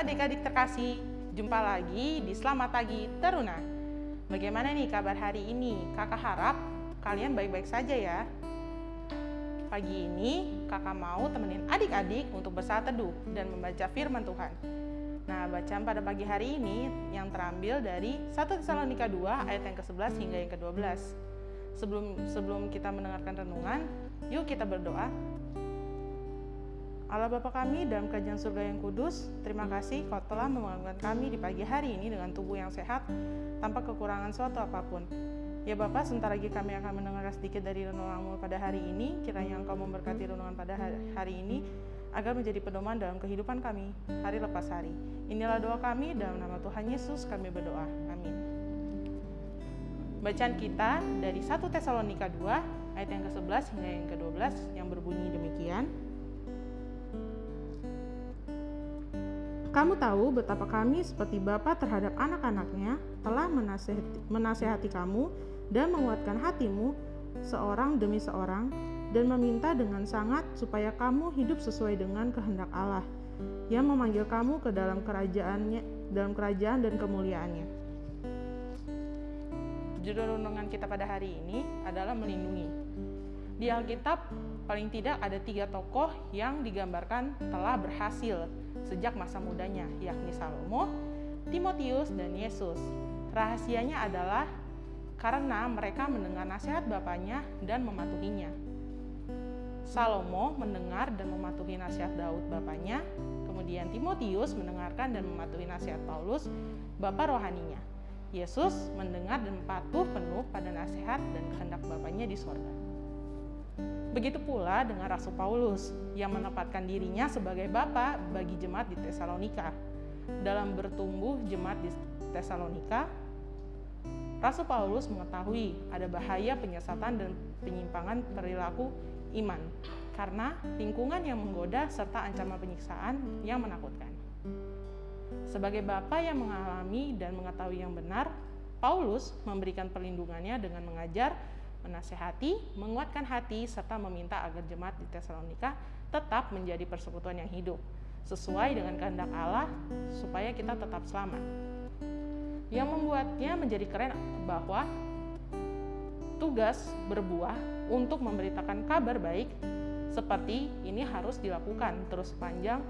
adik-adik terkasih, jumpa lagi di Selamat Pagi Teruna. Bagaimana nih kabar hari ini? Kakak harap kalian baik-baik saja ya. Pagi ini kakak mau temenin adik-adik untuk bersaat teduh dan membaca firman Tuhan. Nah, bacaan pada pagi hari ini yang terambil dari 1 Tesalonika 2 ayat yang ke-11 hingga yang ke-12. Sebelum sebelum kita mendengarkan renungan, yuk kita berdoa Allah Bapa kami dalam kerajaan surga yang kudus, terima kasih kau telah membangunkan kami di pagi hari ini dengan tubuh yang sehat tanpa kekurangan suatu apa pun. Ya Bapak, sebentar lagi kami akan mendengar sedikit dari renunganmu pada hari ini, kiranya Engkau memberkati renungan pada hari ini, agar menjadi pedoman dalam kehidupan kami, hari lepas hari. Inilah doa kami, dalam nama Tuhan Yesus kami berdoa. Amin. Bacaan kita dari 1 Tesalonika 2, ayat yang ke-11 hingga yang ke-12, yang berbunyi Kamu tahu betapa kami seperti Bapa terhadap anak-anaknya telah menasehati, menasehati kamu dan menguatkan hatimu seorang demi seorang dan meminta dengan sangat supaya kamu hidup sesuai dengan kehendak Allah yang memanggil kamu ke dalam kerajaannya dalam kerajaan dan kemuliaannya. Judul renungan kita pada hari ini adalah melindungi. Di Alkitab paling tidak ada tiga tokoh yang digambarkan telah berhasil sejak masa mudanya, yakni Salomo, Timotius, dan Yesus. Rahasianya adalah karena mereka mendengar nasihat bapaknya dan mematuhinya. Salomo mendengar dan mematuhi nasihat Daud bapaknya, kemudian Timotius mendengarkan dan mematuhi nasihat Paulus, bapak rohaninya. Yesus mendengar dan patuh penuh pada nasihat dan kehendak bapaknya di sorga. Begitu pula dengan Rasul Paulus yang menempatkan dirinya sebagai bapa bagi jemaat di Tesalonika. Dalam bertumbuh jemaat di Tesalonika, Rasul Paulus mengetahui ada bahaya penyesatan dan penyimpangan perilaku iman karena lingkungan yang menggoda serta ancaman penyiksaan yang menakutkan. Sebagai bapa yang mengalami dan mengetahui yang benar, Paulus memberikan perlindungannya dengan mengajar menasehati, menguatkan hati, serta meminta agar jemaat di Tesalonika tetap menjadi persekutuan yang hidup, sesuai dengan kehendak Allah, supaya kita tetap selamat. Yang membuatnya menjadi keren bahwa tugas berbuah untuk memberitakan kabar baik seperti ini harus dilakukan terus sepanjang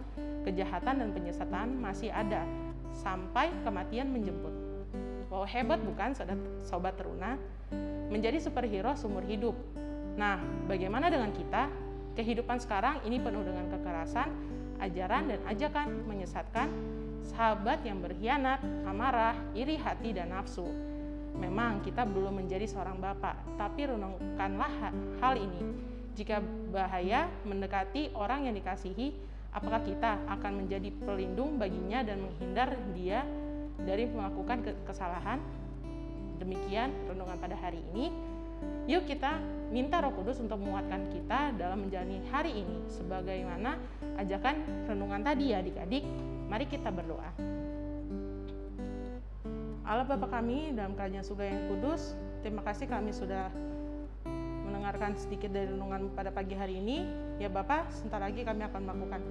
kejahatan dan penyesatan masih ada sampai kematian menjemput. Wow hebat bukan sobat teruna? menjadi superhero seumur hidup. Nah, bagaimana dengan kita? Kehidupan sekarang ini penuh dengan kekerasan, ajaran dan ajakan menyesatkan, sahabat yang berkhianat, amarah, iri hati dan nafsu. Memang kita belum menjadi seorang bapak, tapi renungkanlah hal ini. Jika bahaya mendekati orang yang dikasihi, apakah kita akan menjadi pelindung baginya dan menghindar dia dari melakukan kesalahan? Demikian renungan pada hari ini. Yuk kita minta Roh Kudus untuk menguatkan kita dalam menjalani hari ini sebagaimana ajakan renungan tadi ya adik-adik. Mari kita berdoa. Allah Bapa kami dalam kerajaan surga yang kudus, terima kasih kami sudah mendengarkan sedikit dari renungan pada pagi hari ini. Ya Bapak, sebentar lagi kami akan melakukan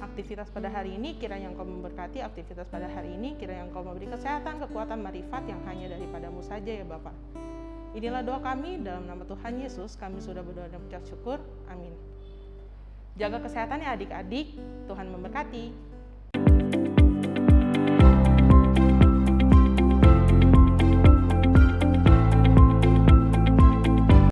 aktivitas pada hari ini. Kiranya Engkau memberkati aktivitas pada hari ini. Kiranya Engkau memberi kesehatan, kekuatan, marifat yang hanya daripadamu saja ya Bapak. Inilah doa kami dalam nama Tuhan Yesus. Kami sudah berdoa dan mengucap syukur. Amin. Jaga kesehatan ya adik-adik. Tuhan memberkati.